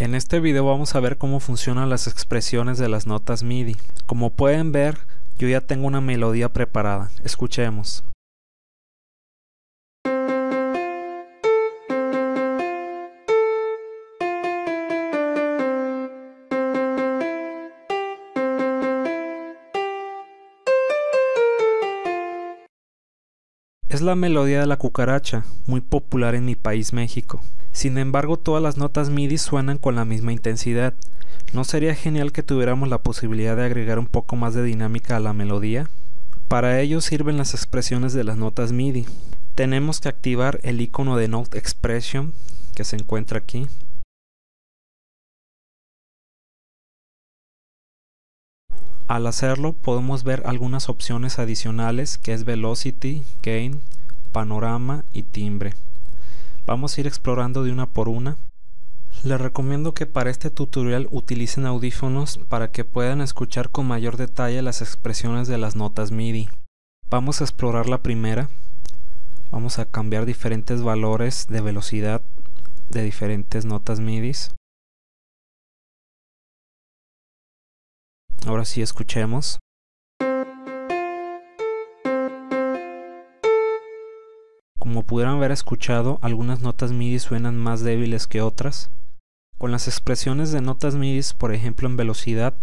En este video vamos a ver cómo funcionan las expresiones de las notas MIDI. Como pueden ver, yo ya tengo una melodía preparada. Escuchemos. Es la melodía de la cucaracha, muy popular en mi país México. Sin embargo, todas las notas MIDI suenan con la misma intensidad. ¿No sería genial que tuviéramos la posibilidad de agregar un poco más de dinámica a la melodía? Para ello sirven las expresiones de las notas MIDI. Tenemos que activar el icono de Note Expression que se encuentra aquí. Al hacerlo podemos ver algunas opciones adicionales que es Velocity, Gain, Panorama y Timbre. Vamos a ir explorando de una por una. Les recomiendo que para este tutorial utilicen audífonos para que puedan escuchar con mayor detalle las expresiones de las notas MIDI. Vamos a explorar la primera. Vamos a cambiar diferentes valores de velocidad de diferentes notas MIDI. Ahora sí escuchemos. Como pudieran haber escuchado, algunas notas MIDI suenan más débiles que otras. Con las expresiones de notas MIDI, por ejemplo en velocidad,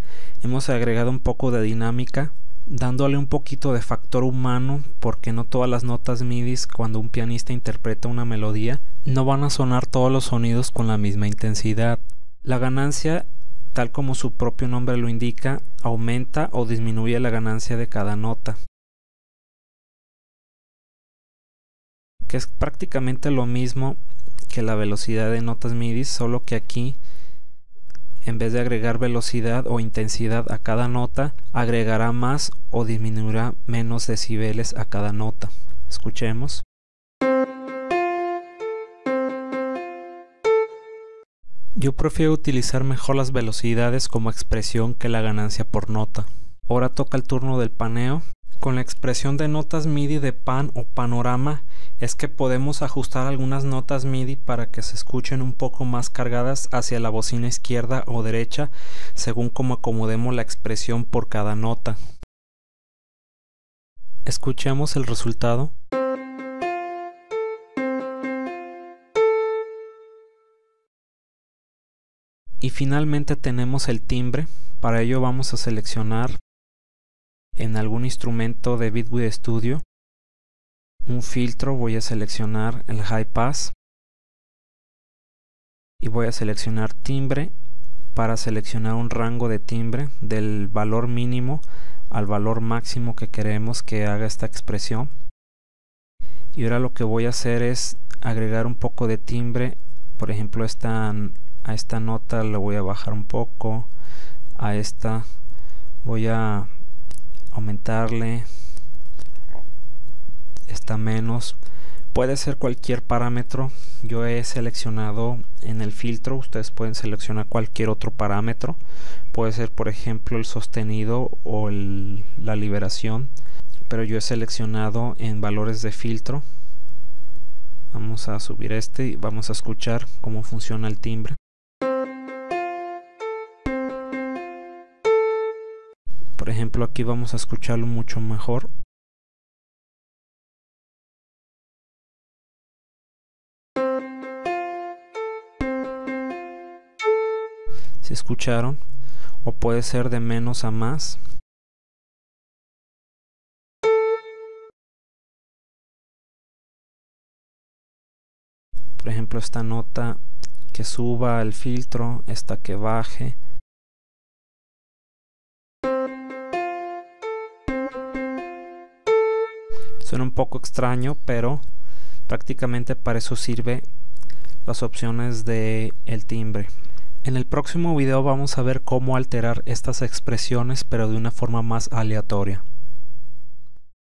hemos agregado un poco de dinámica, dándole un poquito de factor humano, porque no todas las notas MIDI, cuando un pianista interpreta una melodía, no van a sonar todos los sonidos con la misma intensidad. La ganancia tal como su propio nombre lo indica, aumenta o disminuye la ganancia de cada nota. Es prácticamente lo mismo que la velocidad de notas MIDI, solo que aquí en vez de agregar velocidad o intensidad a cada nota, agregará más o disminuirá menos decibeles a cada nota. Escuchemos. Yo prefiero utilizar mejor las velocidades como expresión que la ganancia por nota. Ahora toca el turno del paneo. Con la expresión de notas MIDI de pan o panorama es que podemos ajustar algunas notas MIDI para que se escuchen un poco más cargadas hacia la bocina izquierda o derecha según como acomodemos la expresión por cada nota. Escuchemos el resultado. y finalmente tenemos el timbre para ello vamos a seleccionar en algún instrumento de Bitwig Studio. Un filtro voy a seleccionar el High Pass. Y voy a seleccionar timbre para seleccionar un rango de timbre del valor mínimo al valor máximo que queremos que haga esta expresión. Y ahora lo que voy a hacer es agregar un poco de timbre. Por ejemplo esta a esta nota le voy a bajar un poco. A esta voy a aumentarle esta menos. Puede ser cualquier parámetro. Yo he seleccionado en el filtro ustedes pueden seleccionar cualquier otro parámetro. Puede ser por ejemplo el sostenido o la liberación pero yo he seleccionado en valores de filtro. Vamos a subir este y vamos a escuchar cómo funciona el timbre por ejemplo aquí vamos a escucharlo mucho mejor. Si escucharon o puede ser de menos a más por ejemplo esta nota que suba el filtro esta que baje Suena un poco extraño, pero prácticamente para eso sirve las opciones de el timbre. En el próximo video vamos a ver cómo alterar estas expresiones pero de una forma más aleatoria.